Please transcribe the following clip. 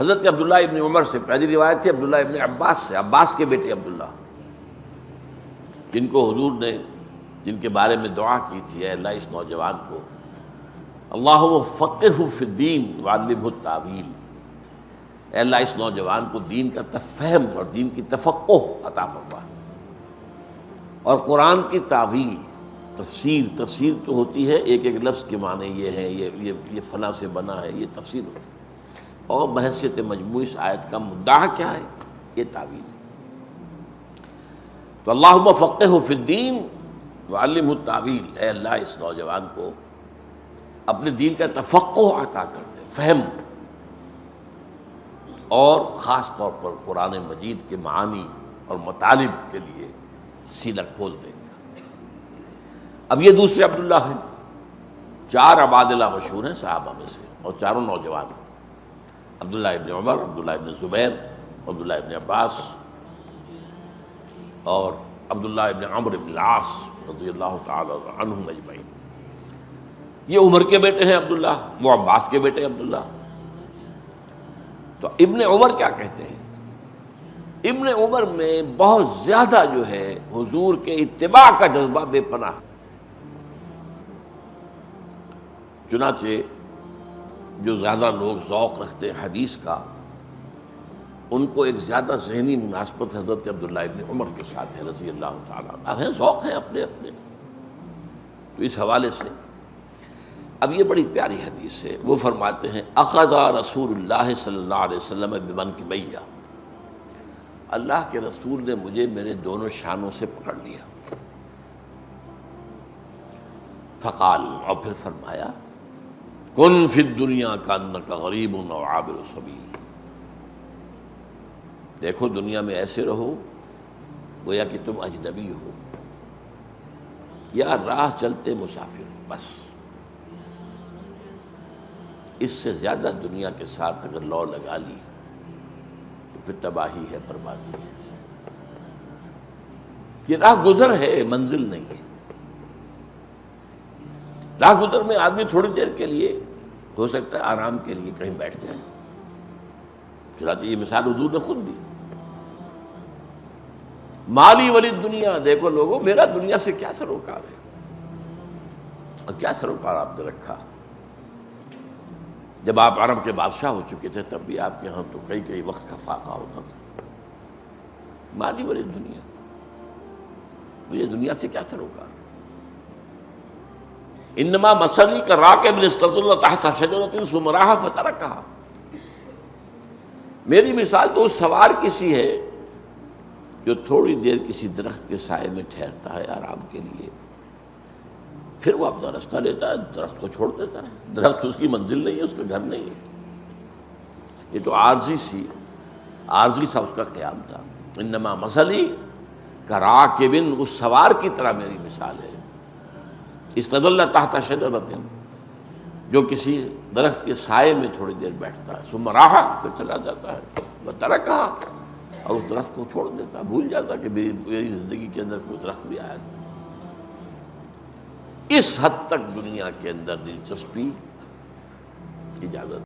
حضرت عبداللہ ابن عمر سے پہلی روایت تھی، عبداللہ ابن عباس سے، عباس کے بیٹے عبداللہ، جن کو حضور نے، جن کے بارے میں دعا کی تھی، اے اللہ اس نوجوان کو اللہ فقہ فی الدین والم التاویل اے اللہ اس نوجوان کو دین کا تفہم اور دین کی تفقع عطا فرما۔ اور قرآن کی تعویل، تفسیر تفسیر تو ہوتی ہے، ایک ایک لفظ کے معنی یہ ہے، یہ یہ یہ فلاں سے بنا ہے، یہ تفسیر ہوتی ہے۔ اور بحثیت مجموعی اس آیت کا مدعا کیا ہے؟ یہ تعویل تو اللہ فقہ فی الدین وعلم التعویل۔ اے اللہ، اس نوجوان کو اپنے دین کا تفقع عطا کر دے، فہم۔ اور خاص طور پر قرآن مجید کے معانی اور مطالب کے لیے سینہ کھول دے۔ گا اب یہ دوسرے عبداللہ ہیں۔ چار عبادلہ مشہور ہیں صحابہ میں سے اور چاروں نوجوان عبداللہ ابن عمر، عبداللہ ابن زبیر، عبداللہ ابن عباس اور عبداللہ ابن عمر ابن العاص رضی اللہ تعالی عنہم اجمعین۔ یہ عمر کے بیٹے ہیں عبداللہ، وہ عباس کے بیٹے عبداللہ۔ تو ابن عمر کیا کہتے ہیں؟ ابن عمر میں بہت زیادہ جو ہے حضور کے اتباع کا جذبہ بے پناہ۔ چنانچہ جو زیادہ لوگ ذوق رکھتے ہیں حدیث کا، ان کو ایک زیادہ ذہنی مناسبت حضرت عبداللہ ابن عمر کے ساتھ ہے، رضی اللہ تعالیٰ اب ہیں ذوق ہیں اپنے اپنے۔ تو اس حوالے سے، اب یہ بڑی پیاری حدیث ہے۔ وہ فرماتے ہیں اقضا رسول اللہ صلی اللہ علیہ وسلم بمن کی بیا اللہ کے رسول نے مجھے میرے دونوں شانوں سے پکڑ لیا۔ فقال، اور پھر فرمایا کن فی دنیا کا کا غریب و عابر سبیل دیکھو دنیا میں ایسے رہو، گویا کہ تم اجنبی ہو۔ یا راہ چلتے مسافر، بس۔ اس سے زیادہ دنیا کے ساتھ اگر لو لگا لی، تو پھر تباہی ہے، بربادی ہے۔ یہ راہ گزر ہے، منزل نہیں ہے۔ راہ گزر میں آدمی تھوڑی دیر کے لیے ہو سکتا ہے آرام کے لیے کہیں بیٹھ جائے۔ چنانچہ یہ مثال حضور نے خود دی۔ مالی ولی دنیا، دیکھو لوگوں، میرا دنیا سے کیا سروکار ہے؟ اور کیا سروکار آپ نے رکھا؟ جب آپ عرب کے بادشاہ ہو چکے تھے، تب بھی آپ کے ہاں تو کئی کئی وقت کا فاقہ ہوتا تھا۔ مالی ولی دنیا۔ مجھے دنیا سے کیا سروکار ہے؟ انما مسلی کا راکب نستد اللہ تحت شجرت سمراہ فتح کہا میری مثال تو اس سوار کسی ہے جو تھوڑی دیر کسی درخت کے سائے میں ٹھہرتا ہے آرام کے لیے۔ پھر وہ اپنا رستہ لیتا ہے، درخت کو چھوڑ دیتا ہے۔ درخت اس کی منزل نہیں ہے، اس کا گھر نہیں ہے۔ یہ تو عارضی سی، عارضی سا اس کا قیام تھا۔ انما مسلی کا راکبن اس سوار کی طرح میری مثال ہے۔ استد اللہ تحت شجرت جو کسی درخت کے سائے میں تھوڑی دیر بیٹھتا ہے۔ سم راہ پھر چلا جاتا ہے۔ وہ کہا اور اس درخت کو چھوڑ دیتا بھول جاتا کہ میری زندگی کے اندر کوئی درخت بھی آیا تھا اس حد تک دنیا کے اندر دلچسپی، اجازت۔